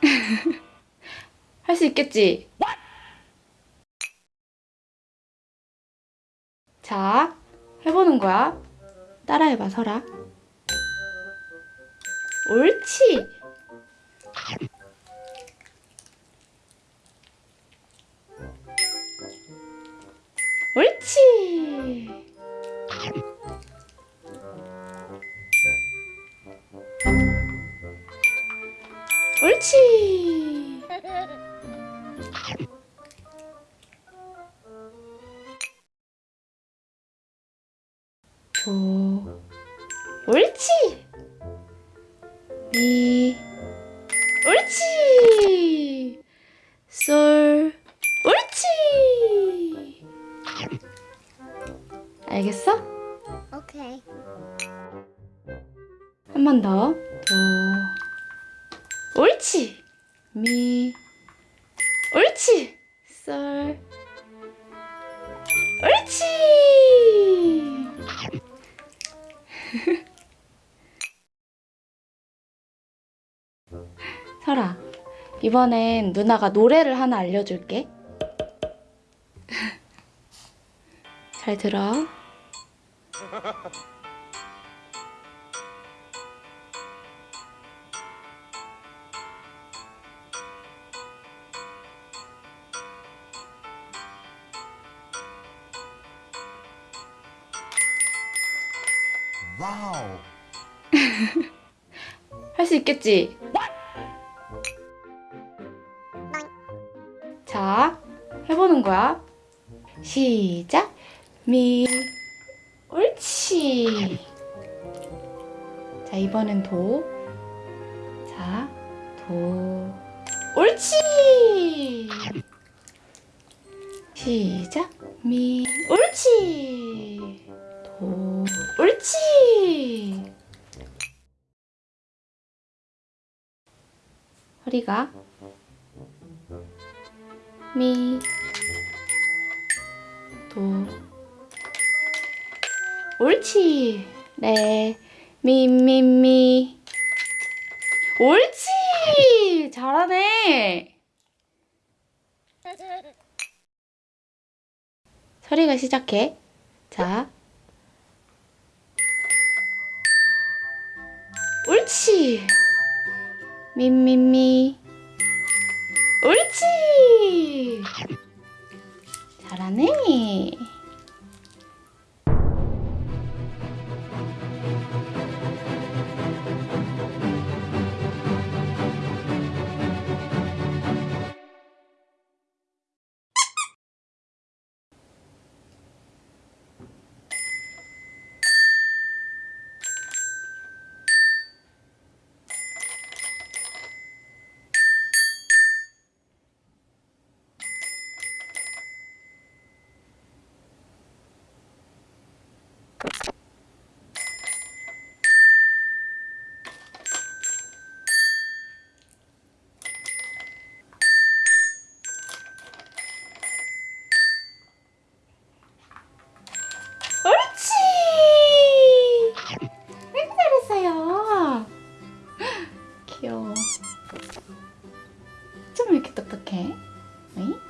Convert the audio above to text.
할 수 있겠지? 자, 해보는 거야. 따라해봐, 설아. 옳지. 옳지. 옳지. 도. 옳지. 미. 옳지. 솔. 옳지. 알겠어? 오케이. 한 번 더. 도. 옳지. 미. 옳지. 솔. 옳지. 설아, 이번엔 누나가 노래를 하나 알려줄게. 잘 들어. 와우. 할 수 있겠지? 자, 해보는 거야. 시작. 미. 옳지. 자, 이번엔 도. 자, 도. 옳지. 시작. 미. 옳지. 도. 옳지. 허리가 미, 도, 옳지, 네, 미, 미, 미, 옳지, 잘하네. 서리가 시작해. 자, 옳지. 미미미. 옳지. 잘하네 이렇게 똑똑해? 어이?